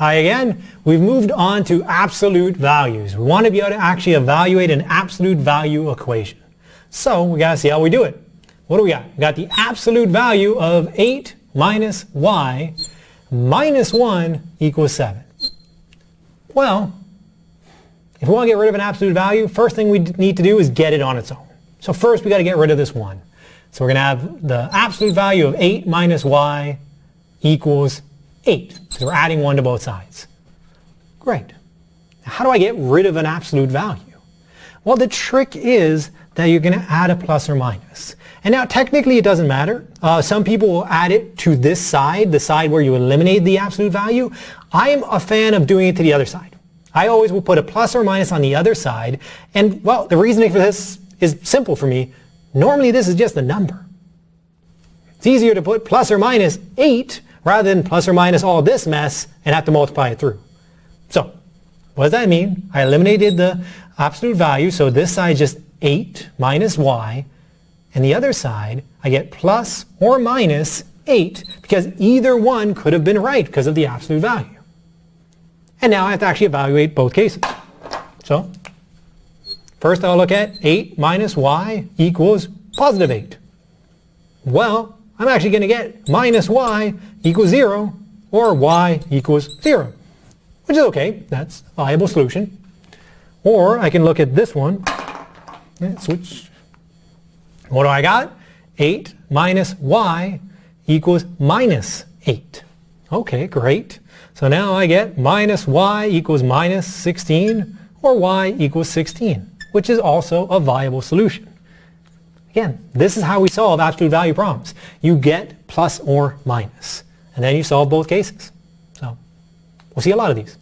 Hi again. We've moved on to absolute values. We want to be able to actually evaluate an absolute value equation. So we got to see how we do it. What do we got? We got the absolute value of 8 minus y minus 1 equals 7. Well, if we want to get rid of an absolute value, first thing we need to do is get it on its own. So first we got to get rid of this 1. So we're going to have the absolute value of 8 minus y equals 8, because we're adding 1 to both sides. Great. Now, how do I get rid of an absolute value? Well, the trick is that you're going to add a plus or minus. And now technically it doesn't matter. Uh, some people will add it to this side, the side where you eliminate the absolute value. I'm a fan of doing it to the other side. I always will put a plus or minus on the other side. And well, the reasoning for this is simple for me. Normally this is just a number. It's easier to put plus or minus 8 rather than plus or minus all this mess and have to multiply it through. So what does that mean? I eliminated the absolute value, so this side just 8 minus y, and the other side I get plus or minus 8 because either one could have been right because of the absolute value. And now I have to actually evaluate both cases. So first I'll look at 8 minus y equals positive 8. Well, I'm actually going to get minus y equals 0 or y equals 0, which is okay. That's a viable solution. Or I can look at this one. Switch. What do I got? 8 minus y equals minus 8. Okay, great. So now I get minus y equals minus 16 or y equals 16, which is also a viable solution. Again, this is how we solve absolute value problems. You get plus or minus, and then you solve both cases. So we'll see a lot of these.